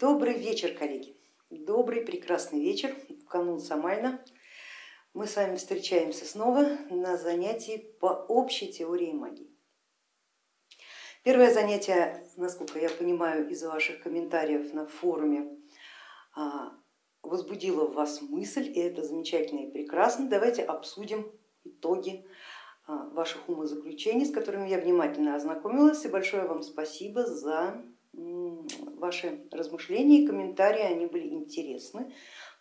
Добрый вечер, коллеги. Добрый, прекрасный вечер в канун Самайна. Мы с вами встречаемся снова на занятии по общей теории магии. Первое занятие, насколько я понимаю из ваших комментариев на форуме, а, возбудило в вас мысль, и это замечательно и прекрасно. Давайте обсудим итоги а, ваших умозаключений, с которыми я внимательно ознакомилась. И большое вам спасибо за ваши размышления и комментарии, они были интересны,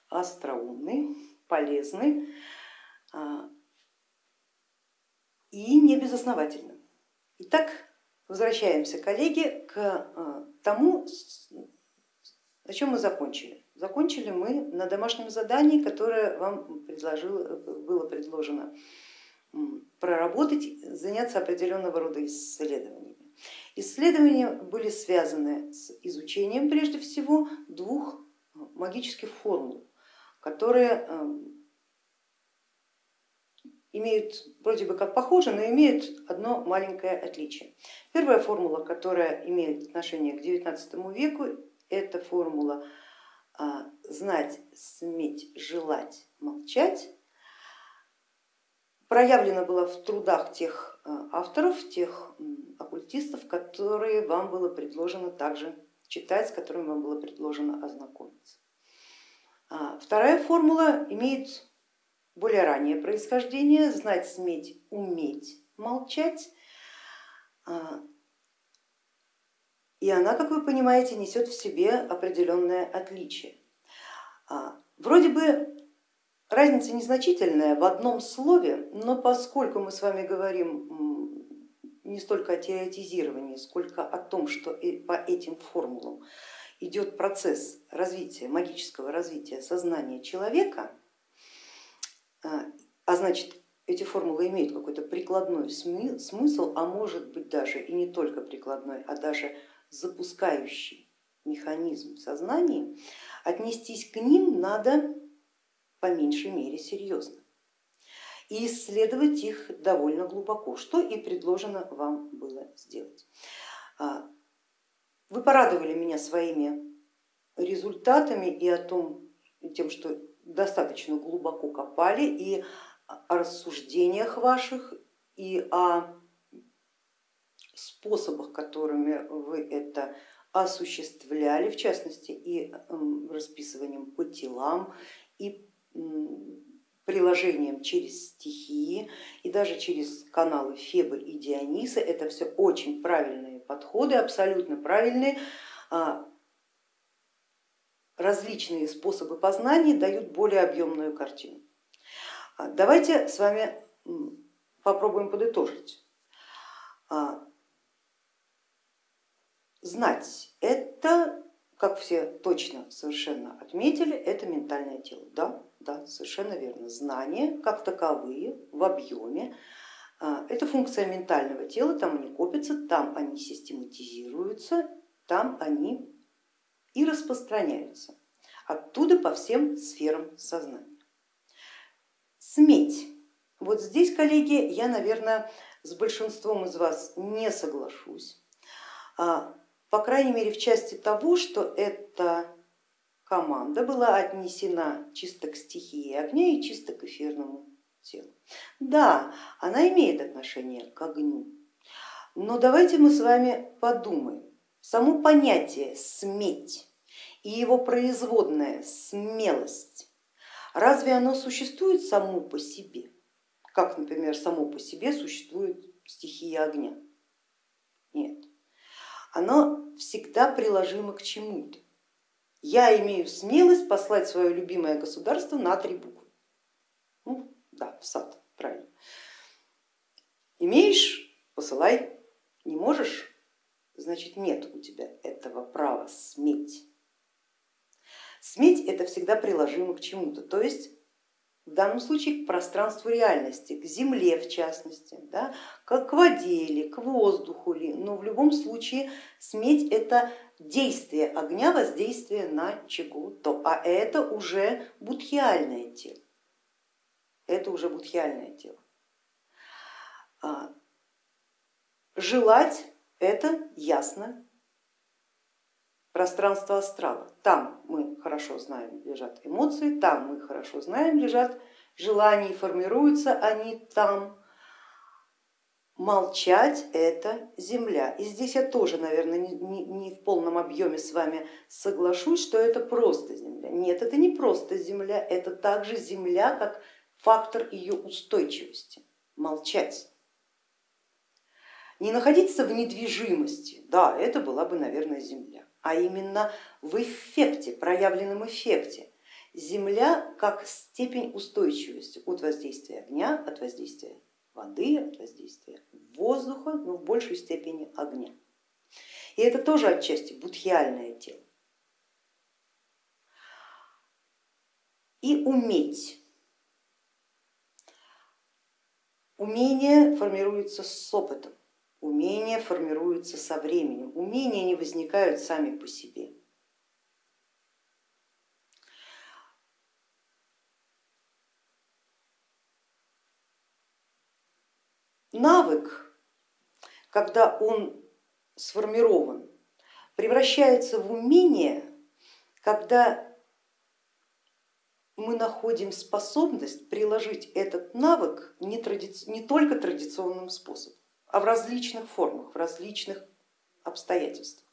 остроумны, полезны а, и не безосновательны. Итак, возвращаемся, коллеги, к а, тому, о чем мы закончили. Закончили мы на домашнем задании, которое вам было предложено проработать, заняться определенного рода исследованиями. Исследования были связаны с изучением прежде всего двух магических формул, которые эм, имеют вроде бы как похожи, но имеют одно маленькое отличие. Первая формула, которая имеет отношение к XIX веку, это формула а, знать, сметь, желать, молчать проявлена была в трудах тех э, авторов, тех оккультистов, которые вам было предложено также читать, с которыми вам было предложено ознакомиться. А, вторая формула имеет более раннее происхождение, знать, сметь, уметь молчать. А, и она, как вы понимаете, несет в себе определенное отличие. А, вроде бы Разница незначительная в одном слове, но поскольку мы с вами говорим не столько о теоретизировании, сколько о том, что по этим формулам идет процесс развития, магического развития сознания человека, а, а значит эти формулы имеют какой-то прикладной смысл, а может быть даже и не только прикладной, а даже запускающий механизм сознания, отнестись к ним надо по меньшей мере серьезно и исследовать их довольно глубоко, что и предложено вам было сделать. А, вы порадовали меня своими результатами и о том, тем, что достаточно глубоко копали и о рассуждениях ваших, и о способах, которыми вы это осуществляли, в частности и расписыванием по телам, и приложением через стихии и даже через каналы Фебы и Диониса. Это все очень правильные подходы, абсолютно правильные. А, различные способы познания дают более объемную картину. А, давайте с вами попробуем подытожить. А, знать это, как все точно совершенно отметили, это ментальное тело. Да? Да, совершенно верно. Знания как таковые в объеме а, это функция ментального тела, там они копятся, там они систематизируются, там они и распространяются. Оттуда по всем сферам сознания. Сметь. Вот здесь, коллеги, я, наверное, с большинством из вас не соглашусь, а, по крайней мере в части того, что это команда была отнесена чисто к стихии огня и чисто к эфирному телу. Да, она имеет отношение к огню, но давайте мы с вами подумаем. Само понятие сметь и его производная смелость, разве оно существует само по себе? Как, например, само по себе существует стихия огня? Нет, оно всегда приложимо к чему-то я имею смелость послать свое любимое государство на три буквы. Ну, да, в сад, правильно. Имеешь, посылай, не можешь, значит нет у тебя этого права сметь. Сметь это всегда приложимо к чему-то, то есть в данном случае к пространству реальности, к земле в частности, да, к воде или к воздуху, ли, но в любом случае сметь это действие огня, воздействие на чего-то, а это уже будхиальное тело. Это уже будхиальное тело. А, желать это ясно пространство астрала. Там мы хорошо знаем, лежат эмоции, там мы хорошо знаем, лежат желания, формируются они там. Молчать это земля. И здесь я тоже, наверное, не, не, не в полном объеме с вами соглашусь, что это просто земля. Нет, это не просто земля, это также земля как фактор ее устойчивости. Молчать. Не находиться в недвижимости, да, это была бы, наверное, земля, а именно в эффекте, проявленном эффекте. Земля как степень устойчивости от воздействия огня, от воздействия воды, от воздействия воздуха, но в большей степени огня. И это тоже отчасти будхиальное тело. И уметь. Умение формируется с опытом, умения формируются со временем, умения не возникают сами по себе. навык, когда он сформирован, превращается в умение, когда мы находим способность приложить этот навык не, тради... не только традиционным способом, а в различных формах, в различных обстоятельствах.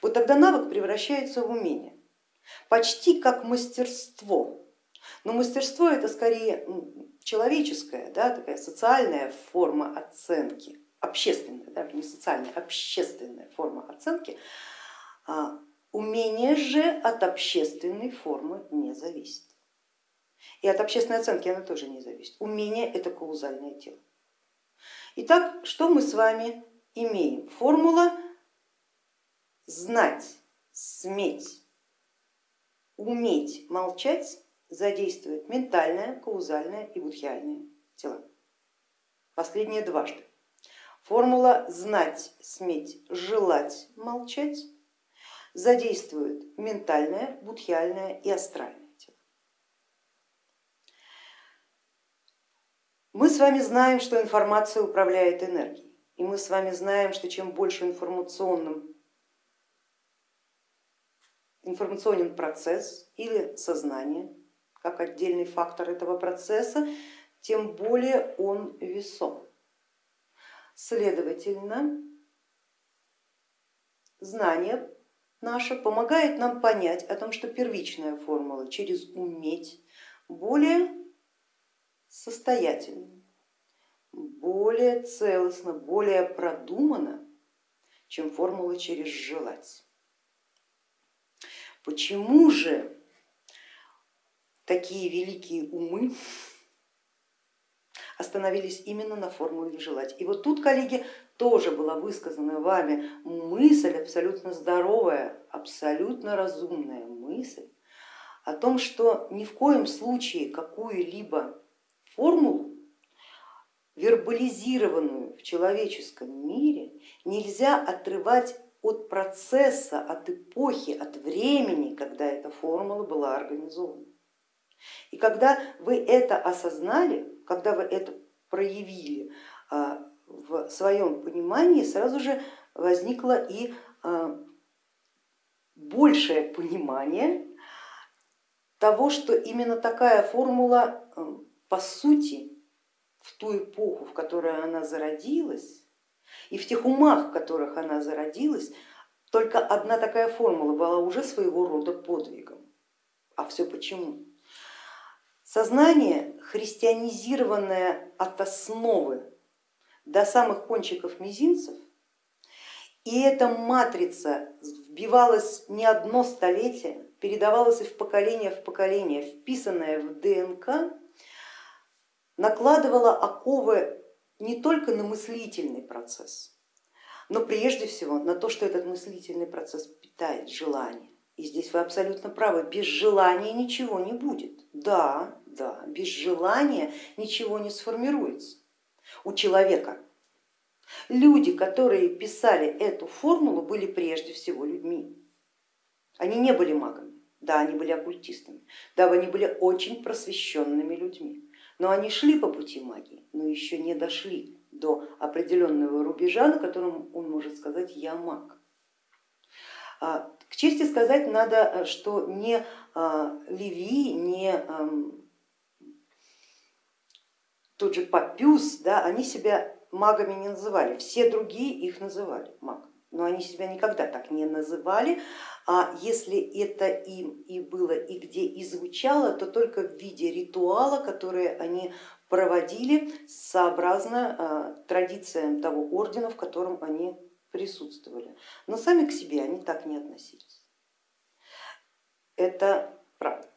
Вот тогда навык превращается в умение, почти как мастерство. Но мастерство это скорее человеческая, да, такая социальная форма оценки, общественная, да, не социальная, общественная форма оценки, а умение же от общественной формы не зависит. И от общественной оценки она тоже не зависит. Умение это каузальное тело. Итак, что мы с вами имеем? Формула знать, сметь, уметь молчать задействует ментальное, каузальное и будхиальное тела. Последнее дважды. Формула знать, сметь, желать, молчать задействует ментальное, будхиальное и астральное тело. Мы с вами знаем, что информация управляет энергией, и мы с вами знаем, что чем больше информационным информационен процесс или сознание, как отдельный фактор этого процесса, тем более он весом. Следовательно, знание наше помогает нам понять о том, что первичная формула через уметь более состоятельна, более целостно, более продумана, чем формула через желать. Почему же такие великие умы остановились именно на формуле желать. И вот тут, коллеги, тоже была высказана вами мысль абсолютно здоровая, абсолютно разумная мысль о том, что ни в коем случае какую-либо формулу, вербализированную в человеческом мире, нельзя отрывать от процесса, от эпохи, от времени, когда эта формула была организована. И когда вы это осознали, когда вы это проявили а, в своем понимании, сразу же возникло и а, большее понимание того, что именно такая формула по сути в ту эпоху, в которой она зародилась, и в тех умах, в которых она зародилась, только одна такая формула была уже своего рода подвигом. А все почему? Сознание, христианизированное от основы до самых кончиков мизинцев, и эта матрица вбивалась не одно столетие, передавалась из поколения в поколение, вписанная в ДНК, накладывала оковы не только на мыслительный процесс, но прежде всего на то, что этот мыслительный процесс питает желание. И здесь вы абсолютно правы, без желания ничего не будет. Да, да, без желания ничего не сформируется у человека. Люди, которые писали эту формулу, были прежде всего людьми. Они не были магами, да, они были оккультистами, да, они были очень просвещенными людьми, но они шли по пути магии, но еще не дошли до определенного рубежа, на котором он может сказать я маг. А К чести сказать надо, что не Леви, не тот же Папюс, да, они себя магами не называли, все другие их называли магами но они себя никогда так не называли, а если это им и было и где и звучало, то только в виде ритуала, который они проводили сообразно а, традициям того ордена, в котором они присутствовали. Но сами к себе они так не относились. Это правда.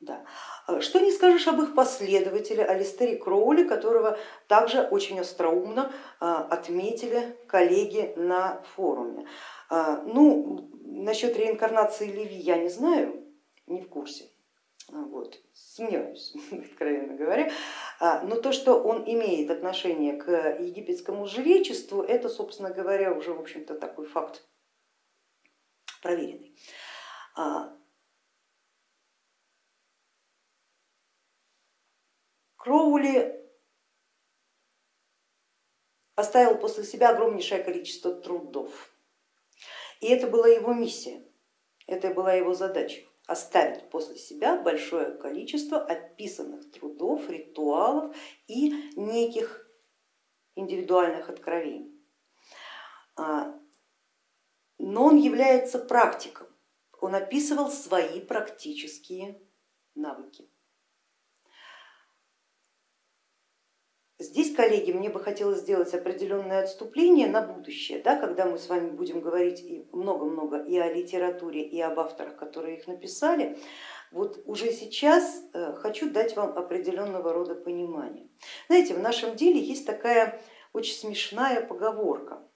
Да. А что не скажешь об их последователе Алистере Кроули, которого также очень остроумно а, отметили коллеги на форуме. А, ну, насчет реинкарнации Леви я не знаю, не в курсе. Вот, сомневаюсь, откровенно говоря, но то, что он имеет отношение к египетскому жречеству, это, собственно говоря, уже, в общем-то, такой факт проверенный. Кроули оставил после себя огромнейшее количество трудов. И это была его миссия, это была его задача оставить после себя большое количество описанных трудов, ритуалов и неких индивидуальных откровений. А, но он является практиком, он описывал свои практические навыки. Здесь, коллеги, мне бы хотелось сделать определенное отступление на будущее, да, когда мы с вами будем говорить много-много и о литературе, и об авторах, которые их написали. Вот уже сейчас э, хочу дать вам определенного рода понимание. Знаете, в нашем деле есть такая очень смешная поговорка.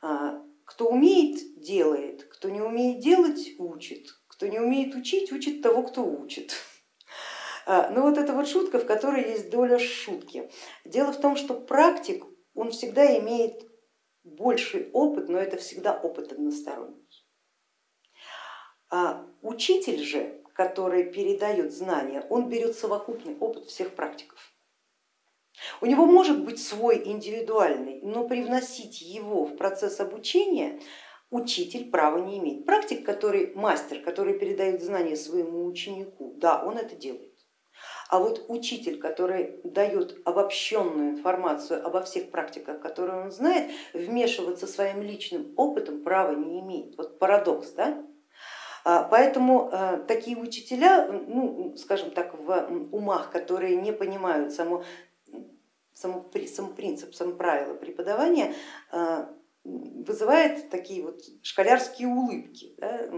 А, кто умеет, делает, кто не умеет делать, учит, кто не умеет учить, учит того, кто учит. А, Но ну, вот это вот шутка, в которой есть доля шутки. Дело в том, что практик, он всегда имеет больший опыт, но это всегда опыт односторонний. А учитель же, который передает знания, он берет совокупный опыт всех практиков. У него может быть свой индивидуальный, но привносить его в процесс обучения учитель права не имеет. Практик, который мастер, который передает знания своему ученику, да, он это делает. А вот учитель, который дает обобщенную информацию обо всех практиках, которые он знает, вмешиваться своим личным опытом права не имеет. Вот парадокс, да? А, поэтому э, такие учителя, ну, скажем так, в умах, которые не понимают само, само, сам принцип, сам правила преподавания, э, вызывает такие вот школярские улыбки. Да?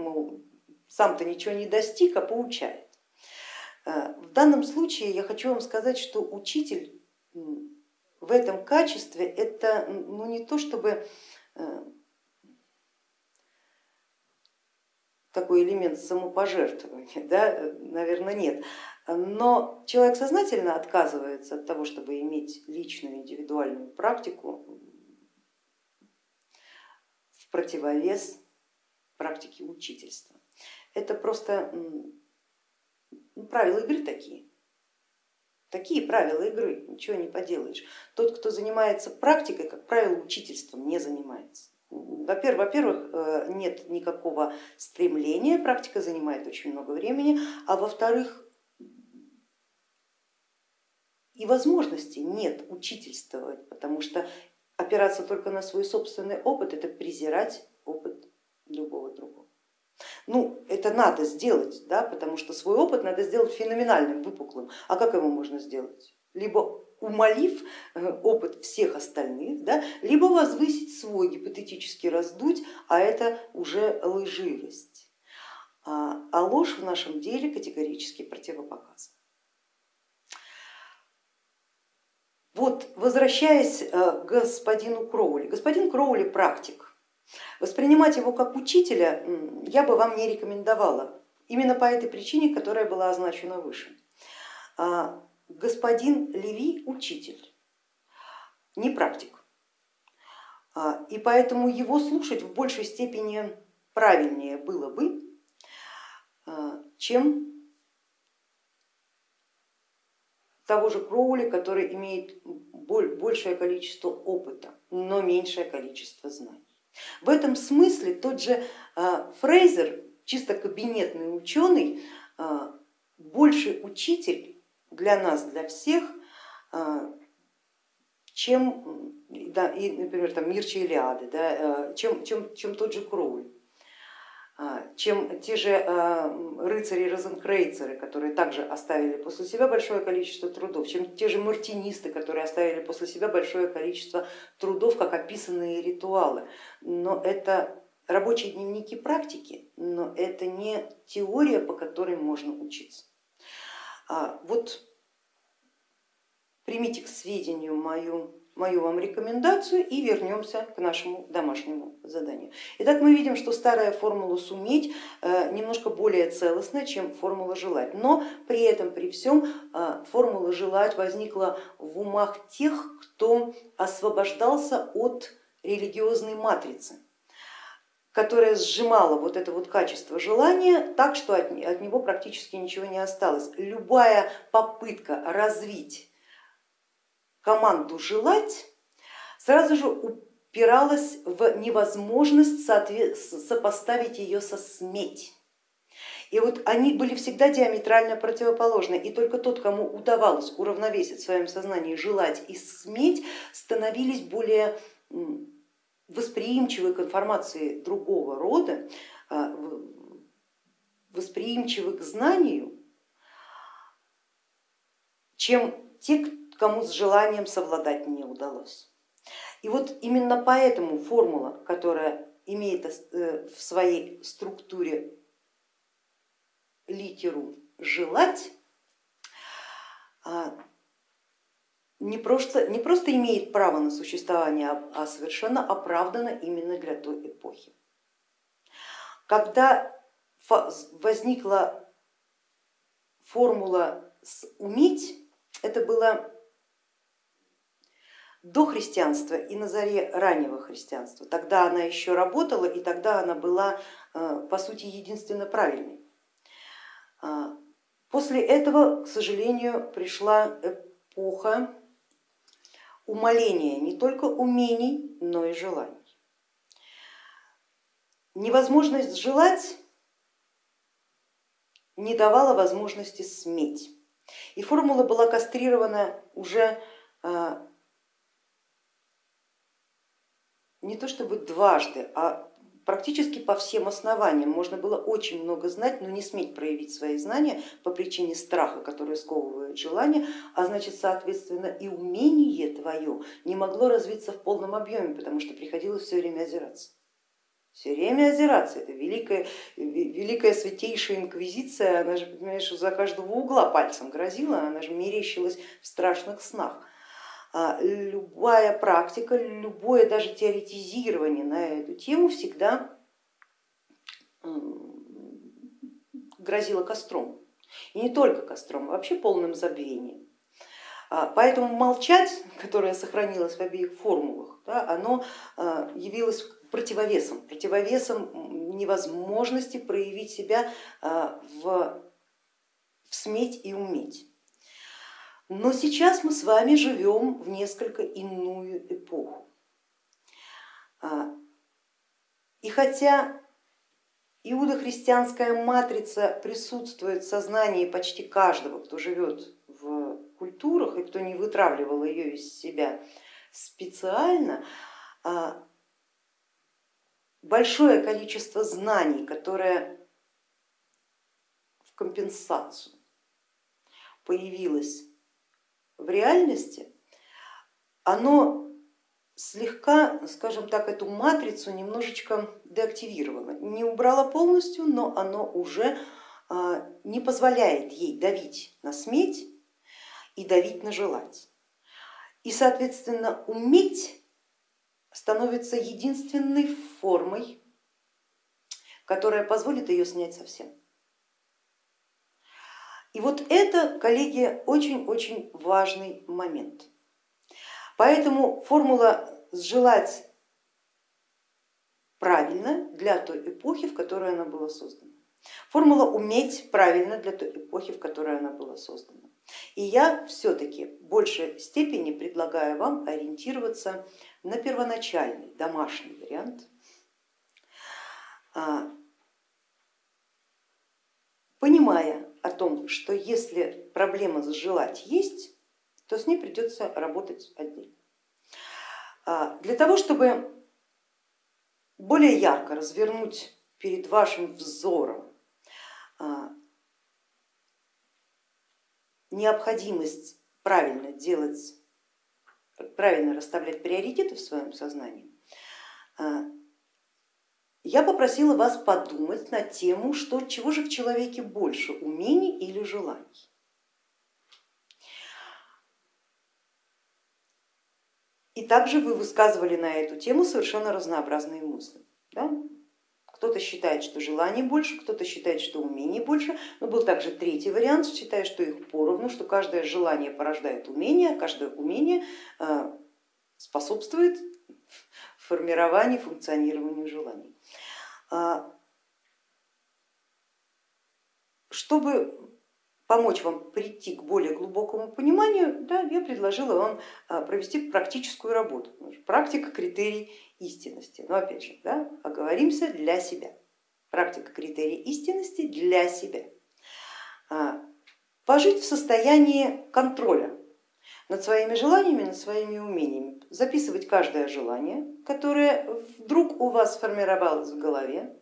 сам-то ничего не достиг, а поучает. Э, в данном случае я хочу вам сказать, что учитель в этом качестве это ну, не то чтобы э, такой элемент самопожертвования, да, наверное, нет. Но человек сознательно отказывается от того, чтобы иметь личную индивидуальную практику в противовес практике учительства. Это просто ну, правила игры такие. Такие правила игры, ничего не поделаешь. Тот, кто занимается практикой, как правило, учительством не занимается. Во-первых, э, нет никакого стремления, практика занимает очень много времени, а во-вторых, и возможности нет учительствовать, потому что опираться только на свой собственный опыт это презирать опыт любого другого. Ну, это надо сделать, да, потому что свой опыт надо сделать феноменальным, выпуклым. А как его можно сделать? Либо умолив э, опыт всех остальных, да, либо возвысить свой, гипотетически раздуть, а это уже лживость. А, а ложь в нашем деле категорически противопоказана. Вот, возвращаясь э, к господину Кроули. Господин Кроули практик, Воспринимать его как учителя я бы вам не рекомендовала, именно по этой причине, которая была означена выше. А, господин Леви учитель, не практик, а, и поэтому его слушать в большей степени правильнее было бы, а, чем того же Кроули, который имеет большее количество опыта, но меньшее количество знаний. В этом смысле тот же а, Фрейзер, чисто кабинетный ученый, а, больше учитель для нас, для всех, а, чем, да, и, например, там, Мирча Илиады, да, чем, чем, чем тот же Кроуль чем те же рыцари-розенкрейцеры, которые также оставили после себя большое количество трудов, чем те же мартинисты, которые оставили после себя большое количество трудов, как описанные ритуалы. Но это рабочие дневники практики, но это не теория, по которой можно учиться. А вот примите к сведению мою, мою вам рекомендацию и вернемся к нашему домашнему заданию. Итак, мы видим, что старая формула суметь э, немножко более целостная, чем формула желать, но при этом, при всем, э, формула желать возникла в умах тех, кто освобождался от религиозной матрицы которая сжимала вот это вот качество желания так, что от, от него практически ничего не осталось. Любая попытка развить команду желать сразу же упиралась в невозможность сопоставить ее со сметь. И вот они были всегда диаметрально противоположны, и только тот, кому удавалось уравновесить в своем сознании желать и сметь, становились более восприимчивы к информации другого рода, а, восприимчивы к знанию, чем те, кому с желанием совладать не удалось. И вот именно поэтому формула, которая имеет э, в своей структуре литеру желать, а, не просто, не просто имеет право на существование, а совершенно оправдано именно для той эпохи. Когда возникла формула уметь, это было до христианства и на заре раннего христианства. Тогда она еще работала и тогда она была э, по сути единственно правильной. А, после этого, к сожалению, пришла эпоха умаление не только умений, но и желаний. Невозможность желать не давала возможности сметь. И формула была кастрирована уже а, не то чтобы дважды, а практически по всем основаниям. Можно было очень много знать, но не сметь проявить свои знания по причине страха, который сковывает желание, а значит, соответственно, и умение твое не могло развиться в полном объеме, потому что приходилось все время озираться. Все время озираться, это великая, великая святейшая инквизиция, она же, понимаешь, за каждого угла пальцем грозила, она же мерещилась в страшных снах. А, любая практика, любое даже теоретизирование на эту тему всегда грозило костром. И не только костром, а вообще полным забвением. А, поэтому молчать, которое сохранилось в обеих формулах, да, оно а, явилось противовесом, противовесом невозможности проявить себя в, в сметь и уметь. Но сейчас мы с вами живем в несколько иную эпоху. А, и хотя иудохристианская матрица присутствует в сознании почти каждого, кто живет в культурах и кто не вытравливал ее из себя специально, а, большое количество знаний, которое в компенсацию появилось в реальности, оно слегка, скажем так, эту матрицу немножечко деактивировало. Не убрало полностью, но оно уже а, не позволяет ей давить на сметь и давить на желать. И, соответственно, уметь становится единственной формой, которая позволит ее снять совсем. И вот это, коллеги, очень-очень важный момент. Поэтому формула сжелать правильно для той эпохи, в которой она была создана. Формула уметь правильно для той эпохи, в которой она была создана. И я все-таки в большей степени предлагаю вам ориентироваться на первоначальный домашний вариант, а, понимая о том, что если проблема желать есть, то с ней придется работать отдельно. А, для того, чтобы более ярко развернуть перед вашим взором а, необходимость правильно делать, правильно расставлять приоритеты в своем сознании, а, я попросила вас подумать на тему, что, чего же в человеке больше, умений или желаний. И также вы высказывали на эту тему совершенно разнообразные мысли. Да? Кто-то считает, что желаний больше, кто-то считает, что умений больше, но был также третий вариант, считая, что их поровну, что каждое желание порождает умение, а каждое умение э, способствует формированию, функционированию желаний. А, чтобы помочь вам прийти к более глубокому пониманию, да, я предложила вам а, провести практическую работу. Практика критерий истинности. Но опять же, да, оговоримся для себя. Практика критерий истинности для себя. А, пожить в состоянии контроля над своими желаниями, над своими умениями. Записывать каждое желание, которое вдруг у вас сформировалось в голове,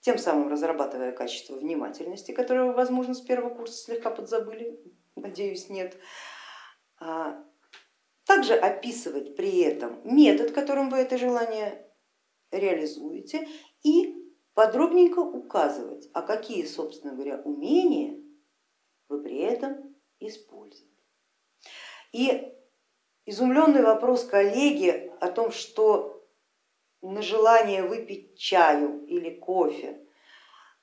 тем самым разрабатывая качество внимательности, которое вы, возможно, с первого курса слегка подзабыли, надеюсь, нет. А, также описывать при этом метод, которым вы это желание реализуете и подробненько указывать, а какие, собственно говоря, умения вы при этом используете. И изумленный вопрос коллеги о том, что на желание выпить чаю или кофе,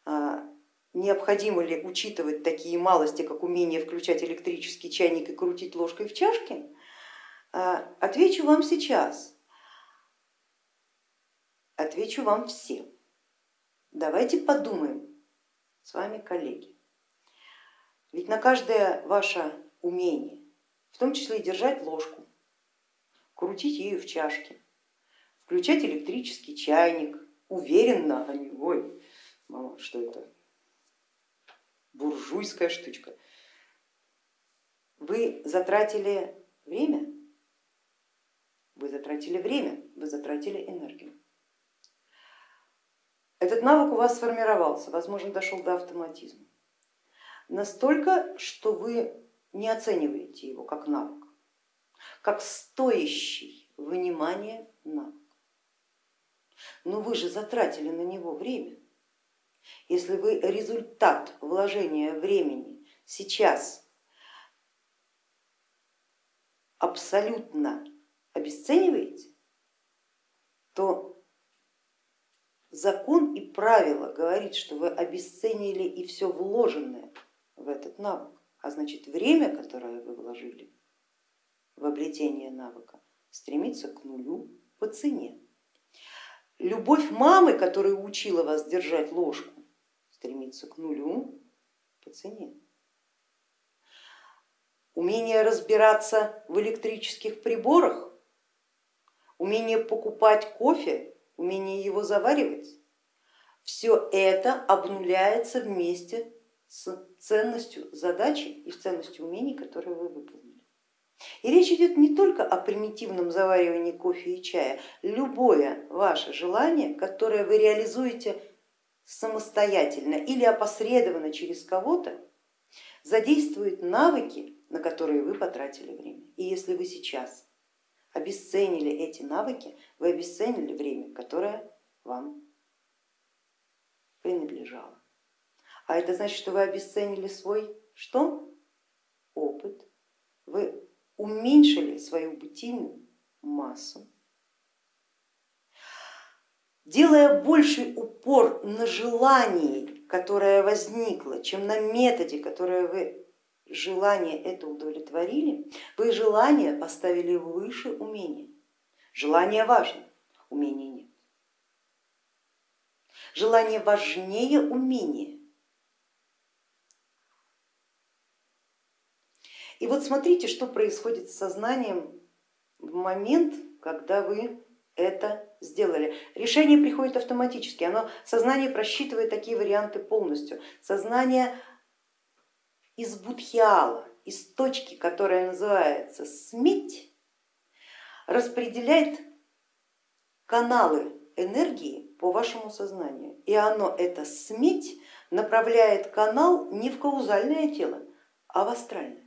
а, необходимо ли учитывать такие малости, как умение включать электрический чайник и крутить ложкой в чашке, а, отвечу вам сейчас, отвечу вам всем. Давайте подумаем с вами, коллеги, ведь на каждое ваше умение, в том числе и держать ложку, крутить ее в чашке, включать электрический чайник, уверенно, а не ой, мама, что это буржуйская штучка. Вы затратили время, вы затратили время, вы затратили энергию. Этот навык у вас сформировался, возможно, дошел до автоматизма. Настолько, что вы не оцениваете его как навык, как стоящий внимания навык. Но вы же затратили на него время. Если вы результат вложения времени сейчас абсолютно обесцениваете, то закон и правило говорит, что вы обесценили и все вложенное в этот навык, а значит время, которое вы вложили в обретение навыка, стремится к нулю по цене. Любовь мамы, которая учила вас держать ложку, стремится к нулю по цене. Умение разбираться в электрических приборах, умение покупать кофе, умение его заваривать, все это обнуляется вместе с ценностью задачи и с ценностью умений, которые вы выполнили. И речь идет не только о примитивном заваривании кофе и чая. Любое ваше желание, которое вы реализуете самостоятельно или опосредованно через кого-то, задействует навыки, на которые вы потратили время. И если вы сейчас обесценили эти навыки, вы обесценили время, которое вам принадлежало. А это значит, что вы обесценили свой что? Опыт. Вы уменьшили свою бытийную массу, делая больший упор на желании, которое возникло, чем на методе, которое вы желание это удовлетворили, вы желание поставили выше умения. Желание важно, умения нет. Желание важнее умения. И вот смотрите, что происходит с сознанием в момент, когда вы это сделали. Решение приходит автоматически, оно, сознание просчитывает такие варианты полностью. Сознание из будхиала, из точки, которая называется сметь, распределяет каналы энергии по вашему сознанию. И оно, это сметь, направляет канал не в каузальное тело, а в астральное.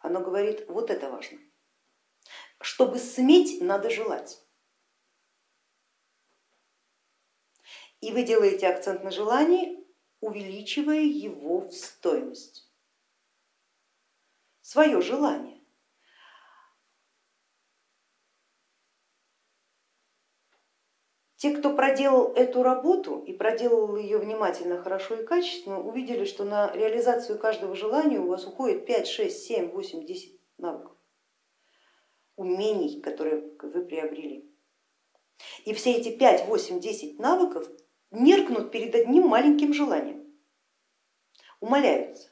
Оно говорит, вот это важно. Чтобы сметь, надо желать. И вы делаете акцент на желании, увеличивая его в стоимость. Свое желание. Те, кто проделал эту работу и проделал ее внимательно, хорошо и качественно, увидели, что на реализацию каждого желания у вас уходит 5, 6, 7, 8, 10 навыков, умений, которые вы приобрели. И все эти 5, 8, 10 навыков меркнут перед одним маленьким желанием, умоляются.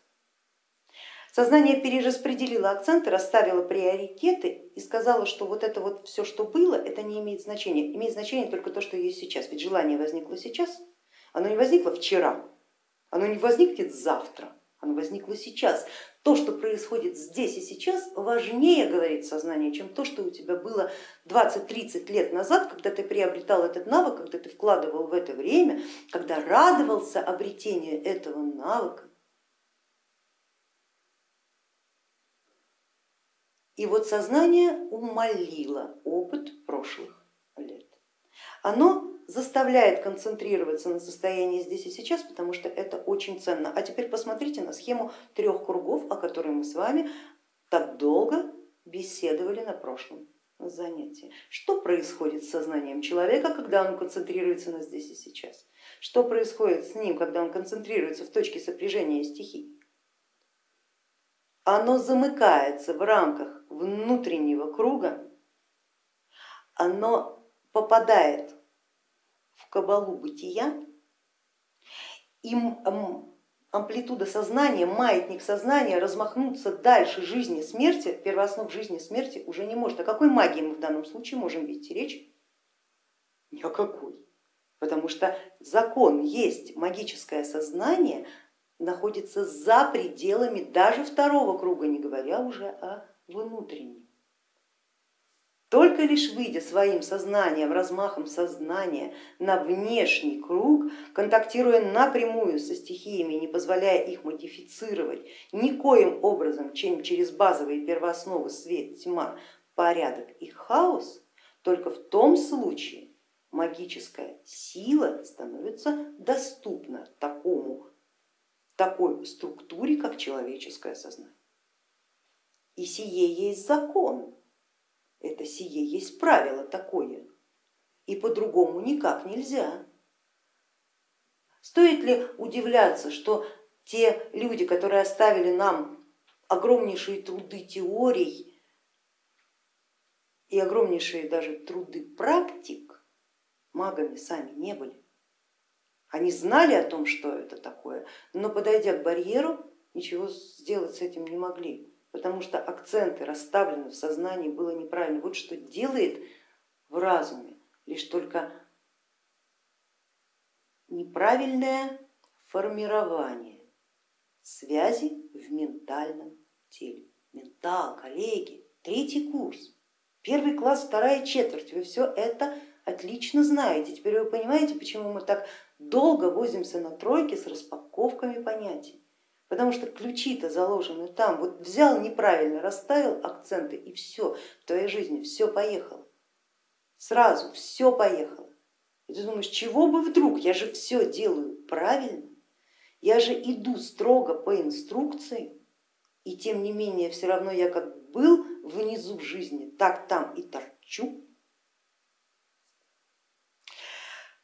Сознание перераспределило акценты, расставило приоритеты и сказала, что вот это вот все, что было, это не имеет значения. Имеет значение только то, что есть сейчас. Ведь желание возникло сейчас, оно не возникло вчера, оно не возникнет завтра, оно возникло сейчас. То, что происходит здесь и сейчас, важнее, говорит сознание, чем то, что у тебя было 20-30 лет назад, когда ты приобретал этот навык, когда ты вкладывал в это время, когда радовался обретению этого навыка И вот сознание умолило опыт прошлых лет. Оно заставляет концентрироваться на состоянии здесь и сейчас, потому что это очень ценно. А теперь посмотрите на схему трех кругов, о которой мы с вами так долго беседовали на прошлом занятии. Что происходит с сознанием человека, когда он концентрируется на здесь и сейчас? Что происходит с ним, когда он концентрируется в точке сопряжения стихий? оно замыкается в рамках внутреннего круга, оно попадает в кабалу бытия, и амплитуда сознания, маятник сознания размахнуться дальше жизни смерти, первооснов жизни смерти уже не может. О какой магии мы в данном случае можем вести речь? Ни о какой. Потому что закон есть магическое сознание, находится за пределами даже второго круга, не говоря уже о внутреннем. Только лишь выйдя своим сознанием, размахом сознания на внешний круг, контактируя напрямую со стихиями, не позволяя их модифицировать никоим образом, чем через базовые первоосновы свет, тьма, порядок и хаос, только в том случае магическая сила становится доступна такому такой структуре, как человеческое сознание. И сие есть закон, это сие есть правило такое, и по-другому никак нельзя. Стоит ли удивляться, что те люди, которые оставили нам огромнейшие труды теорий и огромнейшие даже труды практик, магами сами не были? Они знали о том, что это такое, но подойдя к барьеру, ничего сделать с этим не могли, потому что акценты расставлены в сознании было неправильно. Вот что делает в разуме лишь только неправильное формирование связи в ментальном теле. Ментал, коллеги, третий курс, первый класс, вторая четверть, вы все это отлично знаете. Теперь вы понимаете, почему мы так долго возимся на тройке с распаковками понятий, потому что ключи-то заложены там. Вот взял неправильно, расставил акценты и все, в твоей жизни все поехало. Сразу все поехало. И ты думаешь, чего бы вдруг, я же все делаю правильно, я же иду строго по инструкции, и тем не менее все равно я как был внизу жизни, так там и торчу.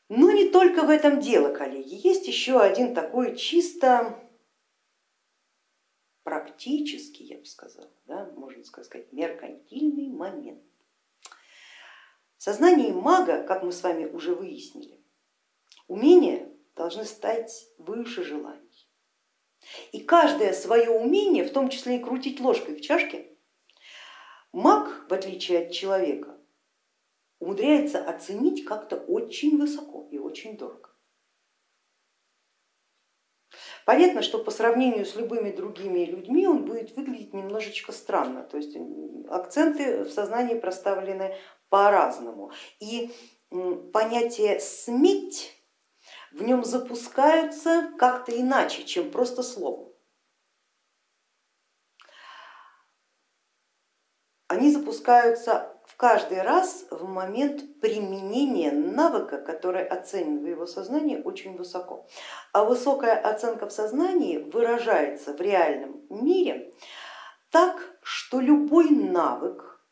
Но не только в этом дело, коллеги, есть еще один такой чисто практический, я бы сказала, да, можно сказать, меркантильный момент. В сознании мага, как мы с вами уже выяснили, умения должны стать выше желаний. И каждое свое умение, в том числе и крутить ложкой в чашке, маг, в отличие от человека, умудряется оценить как-то очень высоко и очень дорого. Понятно, что по сравнению с любыми другими людьми он будет выглядеть немножечко странно, то есть акценты в сознании проставлены по-разному. И понятие сметь в нем запускаются как-то иначе, чем просто словом. Они запускаются в каждый раз в момент применения навыка, который оценен в его сознании очень высоко. А высокая оценка в сознании выражается в реальном мире так, что любой навык,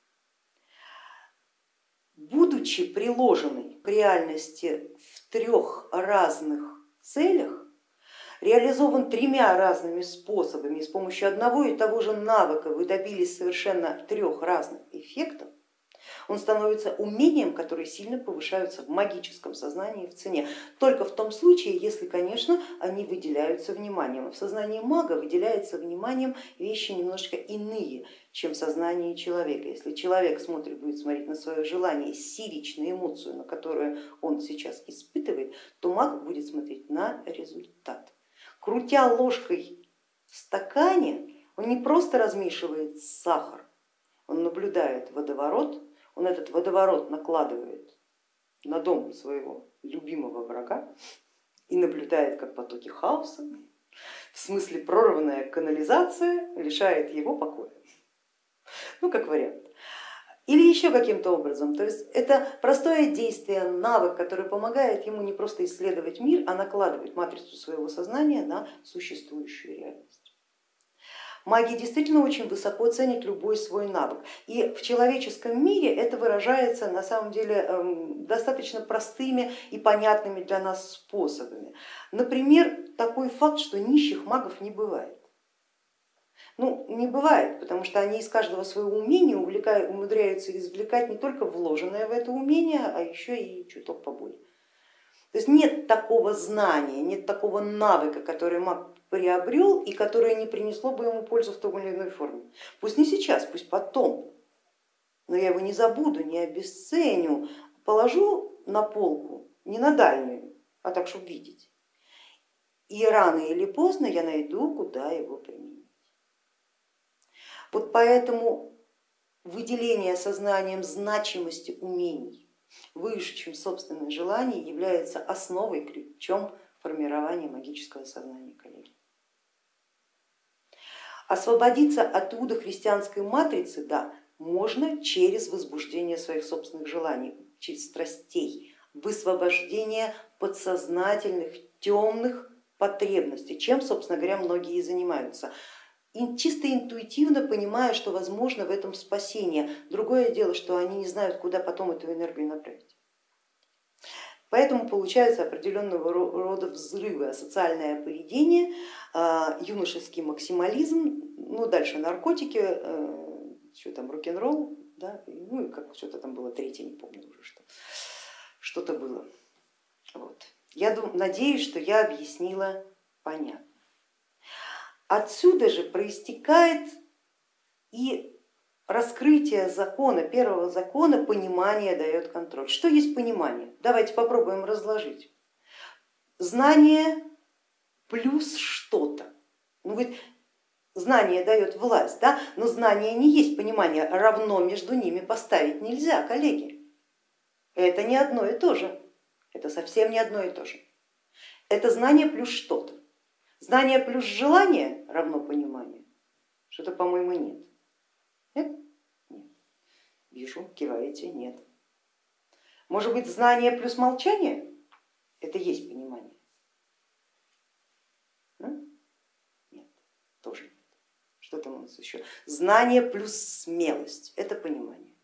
будучи приложенный к реальности в трех разных целях, реализован тремя разными способами, с помощью одного и того же навыка вы добились совершенно трех разных эффектов, он становится умением, которые сильно повышаются в магическом сознании в цене. Только в том случае, если, конечно, они выделяются вниманием. В сознании мага выделяется вниманием вещи немножко иные, чем в сознании человека. Если человек смотрит, будет смотреть на свое желание, сирич, эмоцию, на которую он сейчас испытывает, то маг будет смотреть на результат. Крутя ложкой в стакане, он не просто размешивает сахар, он наблюдает водоворот, он этот водоворот накладывает на дом своего любимого врага и наблюдает, как потоки хаоса, в смысле прорванная канализация лишает его покоя. Ну, как вариант. Или еще каким-то образом. То есть это простое действие, навык, который помогает ему не просто исследовать мир, а накладывать матрицу своего сознания на существующую реальность. Маги действительно очень высоко ценят любой свой навык. И в человеческом мире это выражается на самом деле эм, достаточно простыми и понятными для нас способами. Например, такой факт, что нищих магов не бывает. Ну, не бывает, потому что они из каждого своего умения умудряются извлекать не только вложенное в это умение, а еще и чуток поболее. То есть нет такого знания, нет такого навыка, который маг приобрел и которое не принесло бы ему пользу в той или иной форме. Пусть не сейчас, пусть потом, но я его не забуду, не обесценю, положу на полку, не на дальнюю, а так, чтобы видеть. И рано или поздно я найду, куда его применить. Вот поэтому выделение сознанием значимости умений выше, чем собственное желание, является основой, ключом формирования магического сознания коллеги. Освободиться от иудохристианской матрицы, да, можно через возбуждение своих собственных желаний, через страстей, высвобождение подсознательных темных потребностей, чем, собственно говоря, многие и занимаются. И чисто интуитивно понимая, что возможно в этом спасение. Другое дело, что они не знают, куда потом эту энергию направить. Поэтому получаются определенного рода взрывы, асоциальное поведение, а, юношеский максимализм, ну дальше наркотики, э, что там, рок-н-ролл, да, ну и как что-то там было третье, не помню уже что, что-то было. Вот. Я дум, надеюсь, что я объяснила понятно. Отсюда же проистекает и раскрытие закона, первого закона, понимание дает контроль. Что есть понимание? Давайте попробуем разложить. Знание плюс что-то. Ну, ведь знание дает власть, да? но знание не есть понимание, равно между ними поставить нельзя, коллеги. Это не одно и то же, это совсем не одно и то же. Это знание плюс что-то. Знание плюс желание равно понимание. Что-то, по-моему, нет. Нет? Нет. Вижу, киваете, нет. Может быть, знание плюс молчание? Это есть понимание? Нет, тоже нет. Что там у нас еще? Знание плюс смелость, это понимание.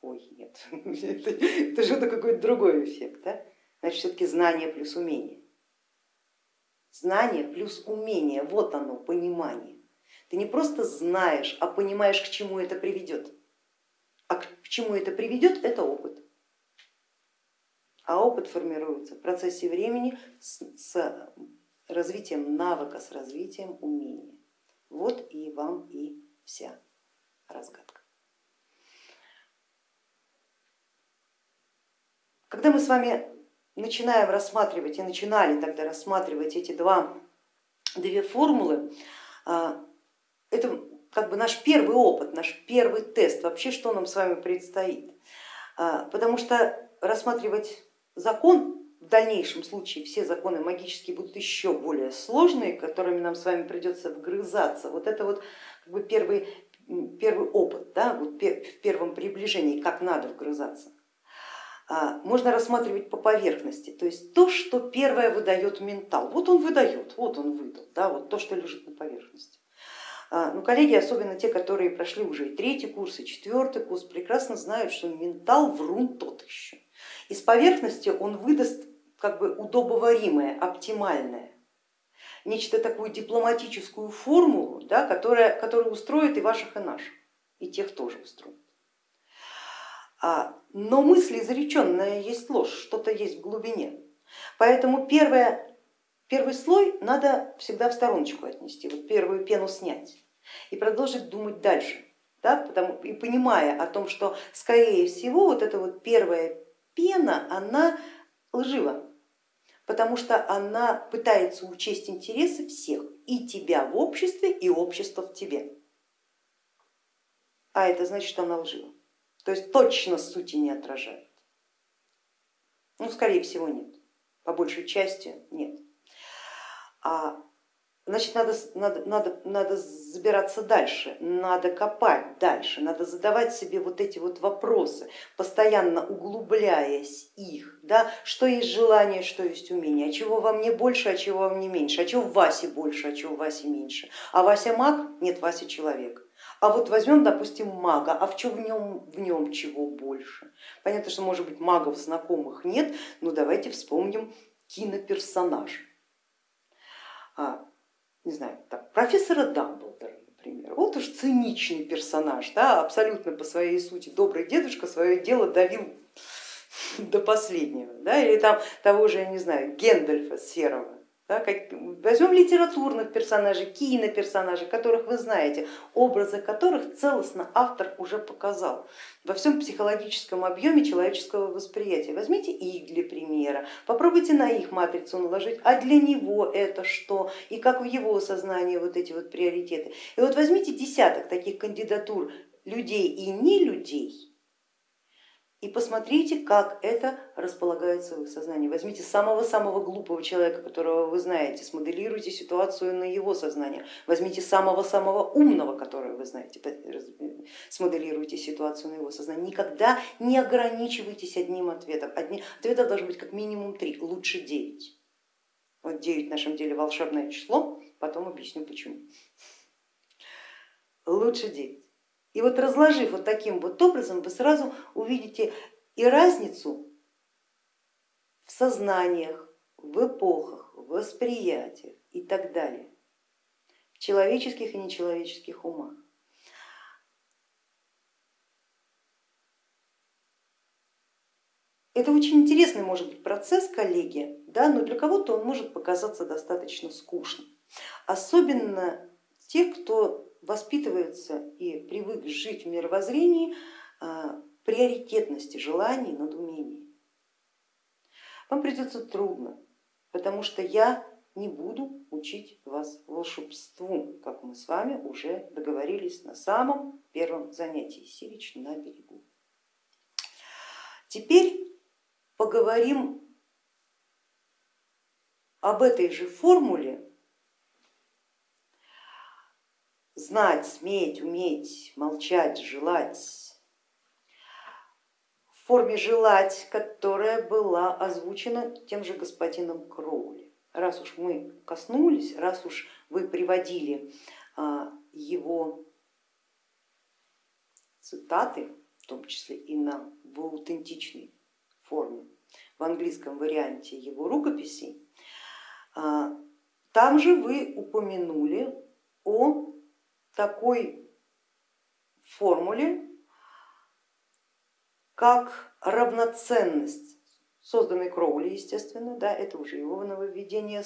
Ой, нет, это, это что-то какой-то другой эффект. Да? Значит, все-таки знание плюс умение. Знание плюс умение, вот оно, понимание. Ты не просто знаешь, а понимаешь, к чему это приведет. А к чему это приведет, это опыт. А опыт формируется в процессе времени с, с развитием навыка, с развитием умения. Вот и вам и вся разгадка. когда мы с вами начинаем рассматривать и начинали тогда рассматривать эти два, две формулы, а, это как бы наш первый опыт, наш первый тест, вообще что нам с вами предстоит. А, потому что рассматривать закон в дальнейшем случае все законы магические будут еще более сложные, которыми нам с вами придется вгрызаться. Вот это вот как бы первый, первый опыт да, вот в первом приближении, как надо вгрызаться. А, можно рассматривать по поверхности, то есть то, что первое выдает ментал. Вот он выдает, вот он выдал, да, вот то, что лежит на поверхности. А, ну, коллеги, особенно те, которые прошли уже и третий курс, и четвертый курс, прекрасно знают, что ментал врун тот еще. Из поверхности он выдаст как бы удобоваримое, оптимальное, нечто такую дипломатическую формулу, да, которая, которая устроит и ваших, и наших, и тех тоже устроит. А, но мысль изреченная есть ложь, что-то есть в глубине. Поэтому первое, первый слой надо всегда в стороночку отнести, вот первую пену снять и продолжить думать дальше. Да, потому, и понимая о том, что скорее всего вот эта вот первая пена, она лжива, потому что она пытается учесть интересы всех, и тебя в обществе, и общество в тебе. А это значит, что она лжива то есть точно сути не отражает. Ну, скорее всего, нет, по большей части нет. А, значит, надо, надо, надо, надо забираться дальше, надо копать дальше, надо задавать себе вот эти вот вопросы, постоянно углубляясь их, да, что есть желание, что есть умение, а чего во мне больше, а чего во мне меньше, а чего в Васе больше, а чего в Васе меньше. А Вася маг, нет, Вася человек. А вот возьмем, допустим, мага, а в чем в нем, в нем чего больше? Понятно, что может быть магов знакомых нет, но давайте вспомним киноперсонажа. А, не знаю, так, профессора Дамблдора, например. Вот уж циничный персонаж, да, абсолютно по своей сути добрый дедушка свое дело давил до последнего. Да, или там того же, я не знаю, Гендальфа Серого да, как, возьмем литературных персонажей, киноперсонажей, которых вы знаете, образы которых целостно автор уже показал во всем психологическом объеме человеческого восприятия. Возьмите их для примера, попробуйте на их матрицу наложить, а для него это что и как в его сознании вот эти вот приоритеты. И вот возьмите десяток таких кандидатур людей и не людей, и посмотрите, как это располагается в их сознании. Возьмите самого-самого глупого человека, которого вы знаете, смоделируйте ситуацию на его сознание. Возьмите самого-самого умного, которого вы знаете, смоделируйте ситуацию на его сознание. Никогда не ограничивайтесь одним ответом. Одни... Ответов должно быть как минимум три, лучше девять. Вот девять в нашем деле волшебное число, потом объясню почему. Лучше девять. И вот разложив вот таким вот образом, вы сразу увидите и разницу в сознаниях, в эпохах, в восприятиях и так далее, в человеческих и нечеловеческих умах. Это очень интересный может быть процесс, коллеги, да, но для кого-то он может показаться достаточно скучным. Особенно те, кто воспитывается и привык жить в мировоззрении а, приоритетности желаний над умением. Вам придется трудно, потому что я не буду учить вас волшебству, как мы с вами уже договорились на самом первом занятии Сирич на берегу. Теперь поговорим об этой же формуле знать, сметь, уметь, молчать, желать, в форме желать, которая была озвучена тем же господином Кроули. Раз уж мы коснулись, раз уж вы приводили а, его цитаты, в том числе и на, в аутентичной форме, в английском варианте его рукописей, а, там же вы упомянули о такой формуле, как равноценность, созданной Кроули, естественно, да, это уже его нововведение,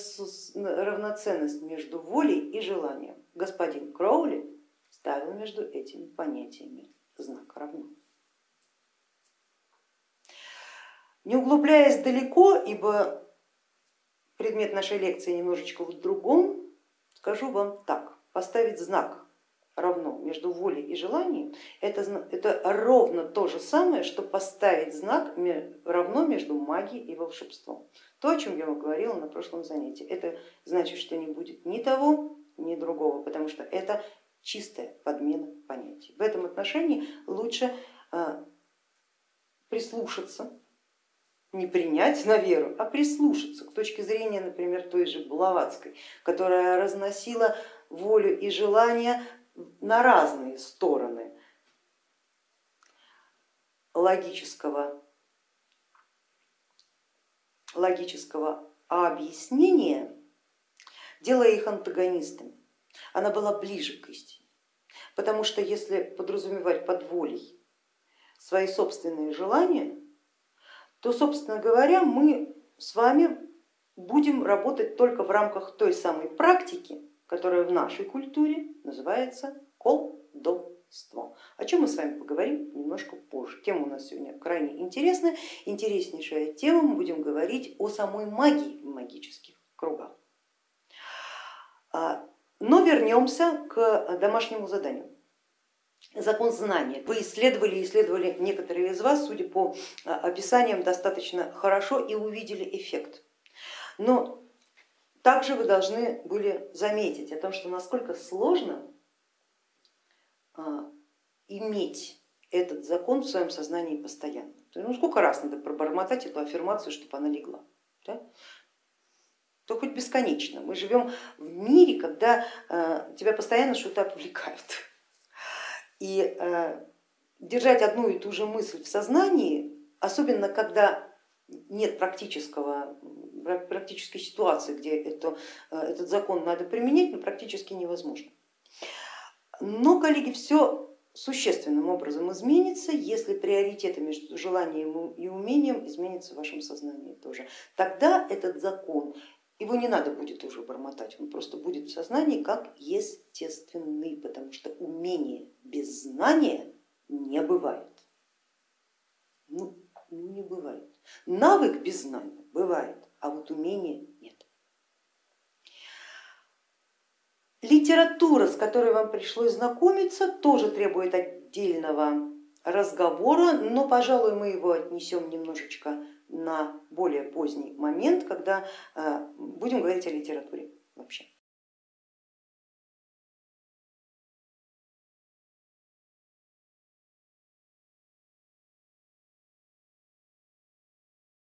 равноценность между волей и желанием. Господин Кроули ставил между этими понятиями знак равно. Не углубляясь далеко, ибо предмет нашей лекции немножечко в другом, скажу вам так, поставить знак равно между волей и желанием, это, это ровно то же самое, что поставить знак равно между магией и волшебством. То, о чем я вам говорила на прошлом занятии. Это значит, что не будет ни того, ни другого, потому что это чистая подмена понятий. В этом отношении лучше а, прислушаться, не принять на веру, а прислушаться к точке зрения, например, той же Блаватской, которая разносила волю и желание на разные стороны логического, логического объяснения, делая их антагонистами. Она была ближе к истине, потому что если подразумевать под волей свои собственные желания, то, собственно говоря, мы с вами будем работать только в рамках той самой практики, которое в нашей культуре называется колдовство, о чем мы с вами поговорим немножко позже. Тема у нас сегодня крайне интересная, интереснейшая тема, мы будем говорить о самой магии в магических кругах. А, но вернемся к домашнему заданию. Закон знания. Вы исследовали исследовали некоторые из вас, судя по а, описаниям, достаточно хорошо и увидели эффект. Но также вы должны были заметить о том, что насколько сложно а, иметь этот закон в своем сознании постоянно. Ну, сколько раз надо пробормотать эту аффирмацию, чтобы она легла? Да? То хоть бесконечно. Мы живем в мире, когда а, тебя постоянно что-то отвлекает. И а, держать одну и ту же мысль в сознании, особенно когда нет практического практической ситуации, где это, э, этот закон надо применять, но практически невозможно. Но, коллеги, все существенным образом изменится, если приоритеты между желанием и умением изменятся в вашем сознании тоже. Тогда этот закон, его не надо будет уже бормотать, он просто будет в сознании как естественный, потому что умение без знания не бывает. Ну не бывает. Навык без знания бывает, а вот умения нет. Литература, с которой вам пришлось знакомиться, тоже требует отдельного разговора, но, пожалуй, мы его отнесем немножечко на более поздний момент, когда э, будем говорить о литературе.